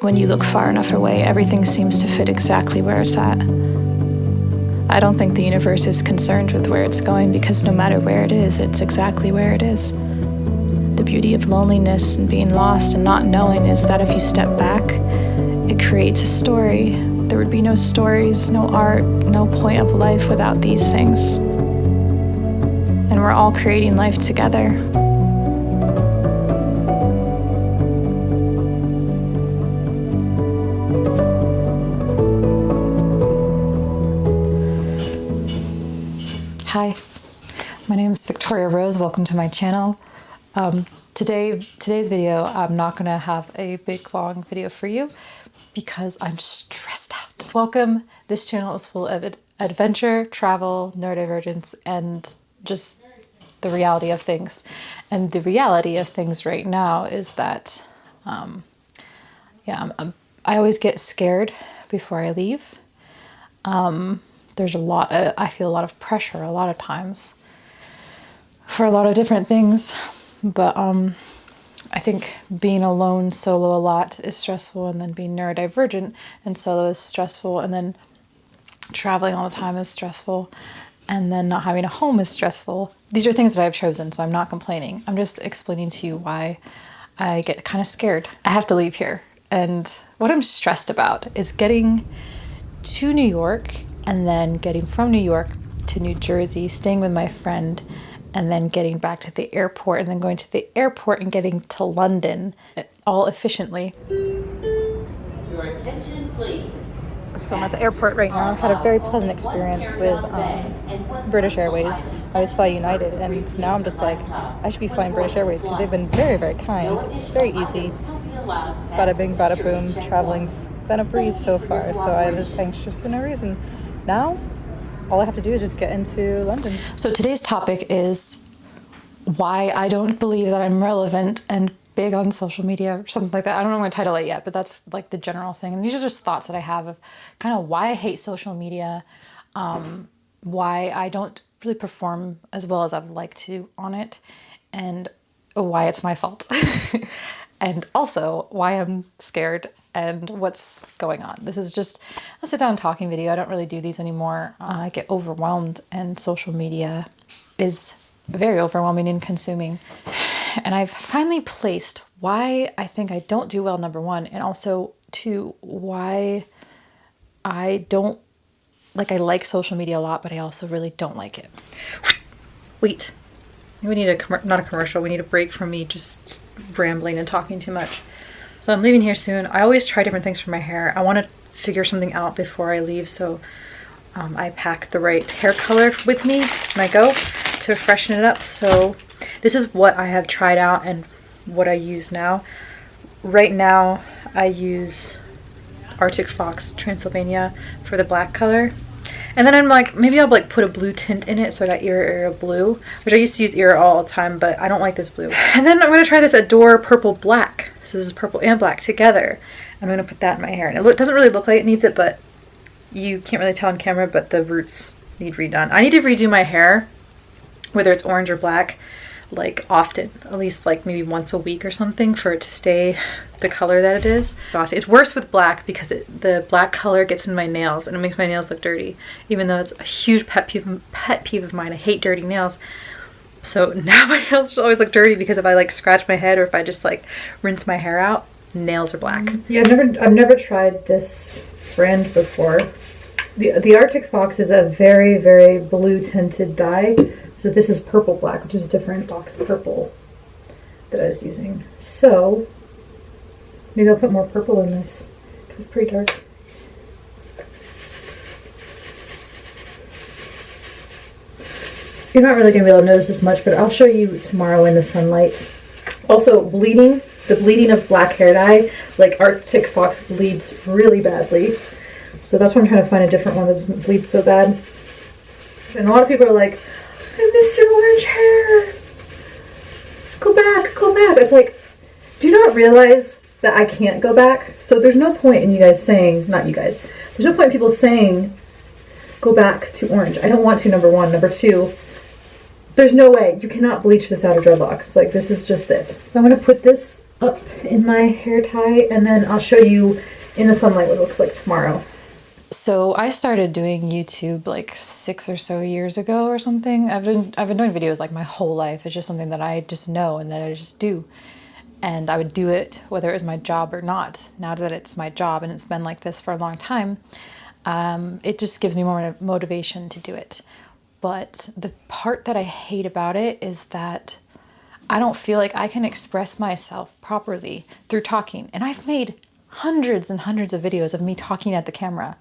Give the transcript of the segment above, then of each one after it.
when you look far enough away, everything seems to fit exactly where it's at. I don't think the universe is concerned with where it's going because no matter where it is, it's exactly where it is. The beauty of loneliness and being lost and not knowing is that if you step back, it creates a story. There would be no stories, no art, no point of life without these things. And we're all creating life together. Victoria Rose. Welcome to my channel. Um, today, today's video, I'm not going to have a big long video for you because I'm stressed out. Welcome. This channel is full of ad adventure, travel, neurodivergence, and just the reality of things. And the reality of things right now is that, um, yeah, I'm, I'm, i always get scared before I leave. Um, there's a lot of, I feel a lot of pressure a lot of times for a lot of different things. But um, I think being alone solo a lot is stressful and then being neurodivergent and solo is stressful and then traveling all the time is stressful and then not having a home is stressful. These are things that I've chosen, so I'm not complaining. I'm just explaining to you why I get kind of scared. I have to leave here. And what I'm stressed about is getting to New York and then getting from New York to New Jersey, staying with my friend, and then getting back to the airport, and then going to the airport and getting to London all efficiently. Your attention, please. So I'm at the airport right now. I've had a very pleasant experience with um, British Airways. I always fly United, and now I'm just like, I should be flying British Airways because they've been very, very kind, very easy. Bada bing, bada boom. Traveling's been a breeze so far, so I was anxious for no reason. Now, all I have to do is just get into London. So today's topic is why I don't believe that I'm relevant and big on social media or something like that. I don't know what to title it yet, but that's like the general thing. And these are just thoughts that I have of kind of why I hate social media, um, why I don't really perform as well as I would like to on it, and why it's my fault. and also why I'm scared and what's going on. This is just a sit down talking video. I don't really do these anymore. Uh, I get overwhelmed and social media is very overwhelming and consuming. And I've finally placed why I think I don't do well, number one, and also two, why I don't, like I like social media a lot, but I also really don't like it. Wait, we need a, not a commercial, we need a break from me just rambling and talking too much. So I'm leaving here soon. I always try different things for my hair. I want to figure something out before I leave, so um, I pack the right hair color with me when I go to freshen it up. So this is what I have tried out and what I use now. Right now I use Arctic Fox Transylvania for the black color. And then I'm like, maybe I'll like put a blue tint in it. So I got Era Era Blue, which I used to use Era all the time, but I don't like this blue. And then I'm going to try this Adore Purple Black. So this is purple and black together. I'm going to put that in my hair. And it doesn't really look like it needs it, but you can't really tell on camera, but the roots need redone. I need to redo my hair, whether it's orange or black, like often, at least like maybe once a week or something for it to stay the color that it is. It's worse with black because it, the black color gets in my nails and it makes my nails look dirty, even though it's a huge pet peeve, pet peeve of mine. I hate dirty nails. So now my nails always look dirty because if I like scratch my head or if I just like rinse my hair out, nails are black. Mm-hmm. Yeah, I've never I've never tried this brand before. The, the Arctic Fox is a very, very blue tinted dye. So this is purple black, which is a different box purple that I was using. So maybe I'll put more purple in this because it's pretty dark. You're not really going to be able to notice this much, but I'll show you tomorrow in the sunlight. Also, bleeding, the bleeding of black hair dye, like Arctic Fox bleeds really badly. So that's why I'm trying to find a different one that doesn't bleed so bad. And a lot of people are like, I miss your orange hair. Go back, go back. It's like, do not realize that I can't go back? So there's no point in you guys saying, not you guys, there's no point in people saying, go back to orange. I don't want to, number one. Number two, there's no way. You cannot bleach this out of dreadlocks. Like, this is just it. So I'm going to put this up in my hair tie and then I'll show you in the sunlight what it looks like tomorrow. So I started doing YouTube like six or so years ago or something. I've been I've been doing videos like my whole life. It's just something that I just know and that I just do. And I would do it whether it was my job or not. Now that it's my job and it's been like this for a long time, um, it just gives me more motivation to do it. But the part that I hate about it is that I don't feel like I can express myself properly through talking. And I've made hundreds and hundreds of videos of me talking at the camera.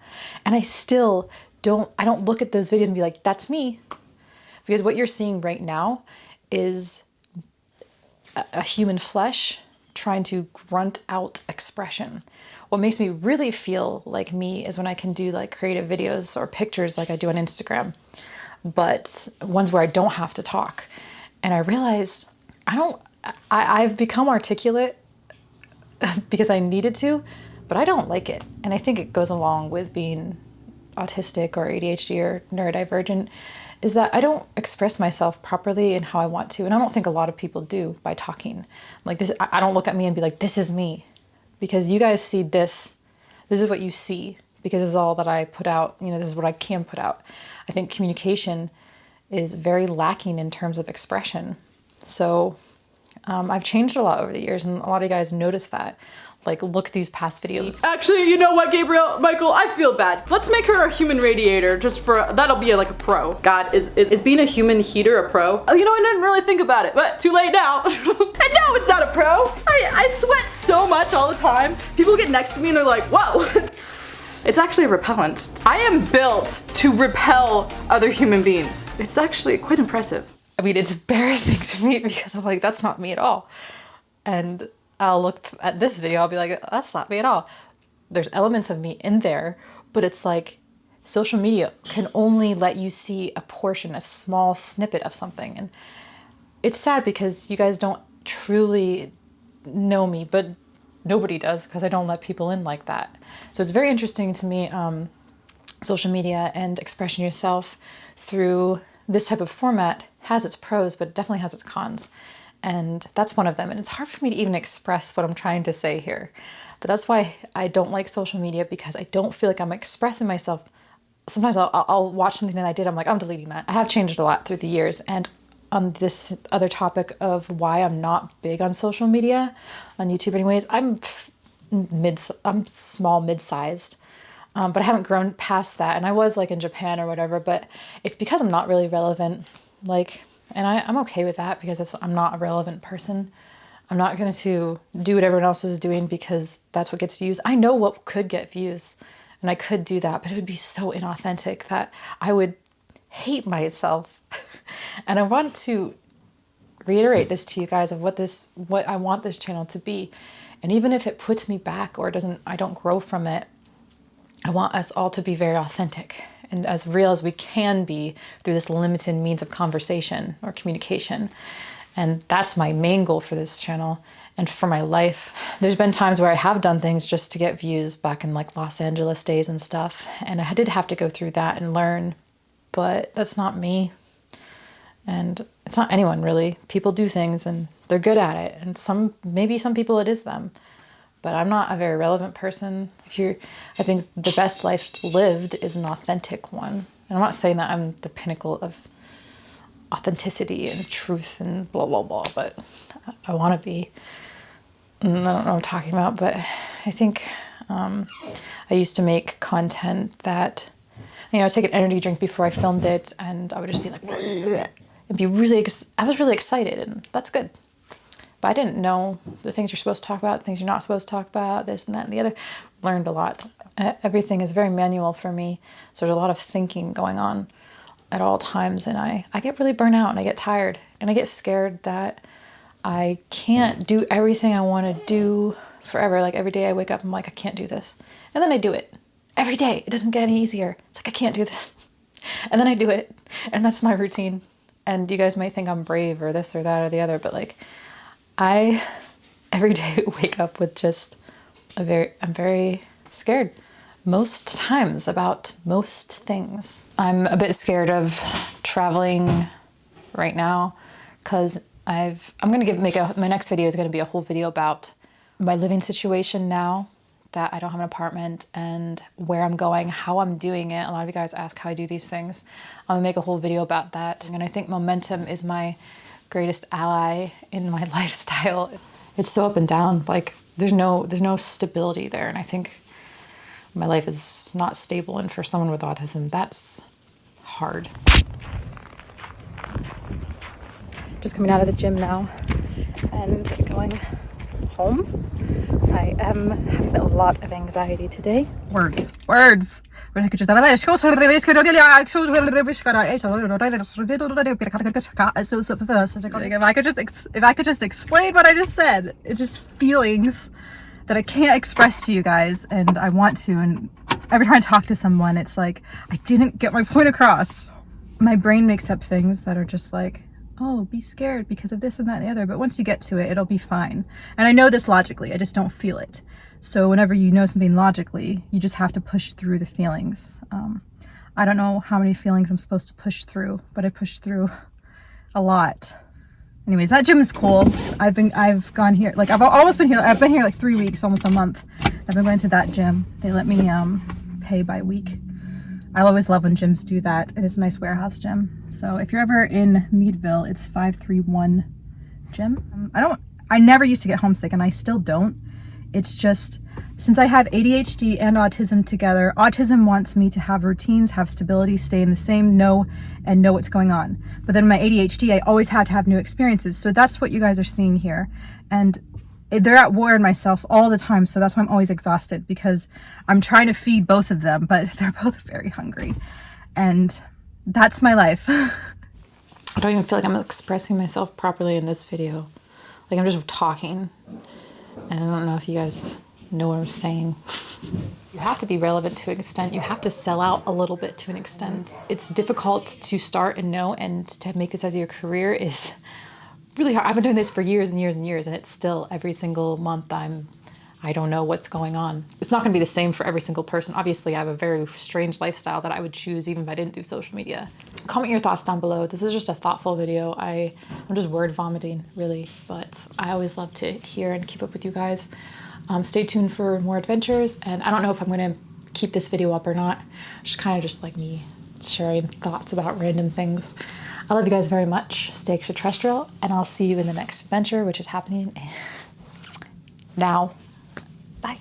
And I still don't, I don't look at those videos and be like, that's me. Because what you're seeing right now is a, a human flesh trying to grunt out expression. What makes me really feel like me is when I can do like creative videos or pictures like I do on Instagram, but ones where I don't have to talk. And I realized I don't, I, I've become articulate because I needed to, but I don't like it. And I think it goes along with being autistic or ADHD or neurodivergent is that I don't express myself properly in how I want to. And I don't think a lot of people do by talking. Like this, I don't look at me and be like, this is me. Because you guys see this, this is what you see because this is all that I put out. You know, this is what I can put out. I think communication is very lacking in terms of expression. So um, I've changed a lot over the years and a lot of you guys notice that. Like, look at these past videos. Actually, you know what, Gabriel, Michael, I feel bad. Let's make her a human radiator just for, that'll be like a pro. God, is, is, is being a human heater a pro? Oh, you know, I didn't really think about it, but too late now. and no, it's not a pro. I, I sweat so much all the time. People get next to me and they're like, whoa. It's actually a repellent. I am built to repel other human beings. It's actually quite impressive. I mean, it's embarrassing to me because I'm like, that's not me at all. And I'll look at this video, I'll be like, that's not me at all. There's elements of me in there, but it's like social media can only let you see a portion, a small snippet of something. And it's sad because you guys don't truly know me, but nobody does because I don't let people in like that. So it's very interesting to me, um, social media and expressing yourself through this type of format has its pros, but it definitely has its cons. And that's one of them. And it's hard for me to even express what I'm trying to say here. But that's why I don't like social media because I don't feel like I'm expressing myself. Sometimes I'll, I'll watch something that I did, I'm like, I'm deleting that. I have changed a lot through the years. And on this other topic of why I'm not big on social media, on YouTube anyways, I'm mid, I'm small, mid-sized. Um, but I haven't grown past that. And I was like in Japan or whatever, but it's because I'm not really relevant. Like, and I, I'm okay with that because I'm not a relevant person. I'm not going to do what everyone else is doing because that's what gets views. I know what could get views and I could do that, but it would be so inauthentic that I would hate myself. and I want to reiterate this to you guys of what this, what I want this channel to be. And even if it puts me back or doesn't, I don't grow from it, I want us all to be very authentic and as real as we can be through this limited means of conversation or communication. And that's my main goal for this channel and for my life. There's been times where I have done things just to get views back in like Los Angeles days and stuff. And I did have to go through that and learn, but that's not me. And it's not anyone really. People do things and they're good at it. And some, maybe some people it is them but I'm not a very relevant person. If you're, I think the best life lived is an authentic one. And I'm not saying that I'm the pinnacle of authenticity and truth and blah, blah, blah, but I want to be. I don't know what I'm talking about, but I think um, I used to make content that, you know, I'd take an energy drink before I filmed it and I would just be like, and be really, I was really excited and that's good. But I didn't know the things you're supposed to talk about, the things you're not supposed to talk about, this and that and the other. Learned a lot. Everything is very manual for me. So there's a lot of thinking going on at all times. And I, I get really burnt out and I get tired and I get scared that I can't do everything I want to do forever. Like every day I wake up, I'm like, I can't do this. And then I do it every day. It doesn't get any easier. Like, I can't do this. And then I do it. And that's my routine. And you guys might think I'm brave or this or that or the other, but like, I every day wake up with just a very, I'm very scared most times about most things. I'm a bit scared of traveling right now because I've I'm gonna give make a my next video is gonna be a whole video about my living situation now that I don't have an apartment and where I'm going, how I'm doing it. A lot of you guys ask how I do these things. I'm gonna make a whole video about that. And I think momentum is my greatest ally in my lifestyle. It's so up and down. Like there's no there's no stability there. And I think my life is not stable. And for someone with autism, that's hard. Just coming out of the gym now and going home. I am having a lot of anxiety today. Words. Words. If I could just if I could just explain what I just said, it's just feelings that I can't express to you guys and I want to and every time I talk to someone it's like I didn't get my point across. My brain makes up things that are just like oh, be scared because of this and that and the other. But once you get to it, it'll be fine. And I know this logically, I just don't feel it. So whenever you know something logically, you just have to push through the feelings. Um, I don't know how many feelings I'm supposed to push through, but I pushed through a lot. Anyways, that gym is cool. I've been, I've gone here, like I've almost been here, I've been here like three weeks, almost a month. I've been going to that gym. They let me um, pay by week. I always love when gyms do that. It is a nice warehouse gym. So if you're ever in Meadville, it's 531 gym. Um, I don't, I never used to get homesick and I still don't. It's just, since I have ADHD and autism together, autism wants me to have routines, have stability, stay in the same, know, and know what's going on. But then my ADHD, I always have to have new experiences. So that's what you guys are seeing here. And they're at war in myself all the time so that's why i'm always exhausted because i'm trying to feed both of them but they're both very hungry. And that's my life. I don't even feel like i'm expressing myself properly in this video. Like i'm just talking. And i don't know if you guys know what i'm saying. You have to be relevant to an extent. You have to sell out a little bit to an extent. It's difficult to start and know and to make this as your career is really hard. I've been doing this for years and years and years, and it's still every single month I'm, I don't know what's going on. It's not going to be the same for every single person. Obviously, I have a very strange lifestyle that I would choose even if I didn't do social media. Comment your thoughts down below. This is just a thoughtful video. I, I'm just word vomiting, really, but I always love to hear and keep up with you guys. Um, stay tuned for more adventures, and I don't know if I'm going to keep this video up or not. Just kind of just like me sharing thoughts about random things. I love you guys very much. Stay extraterrestrial, and I'll see you in the next adventure, which is happening now. Bye.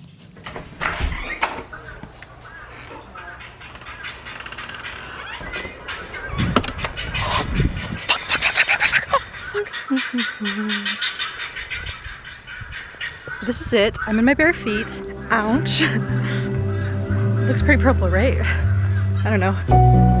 this is it. I'm in my bare feet. Ouch. Looks pretty purple, right? I don't know.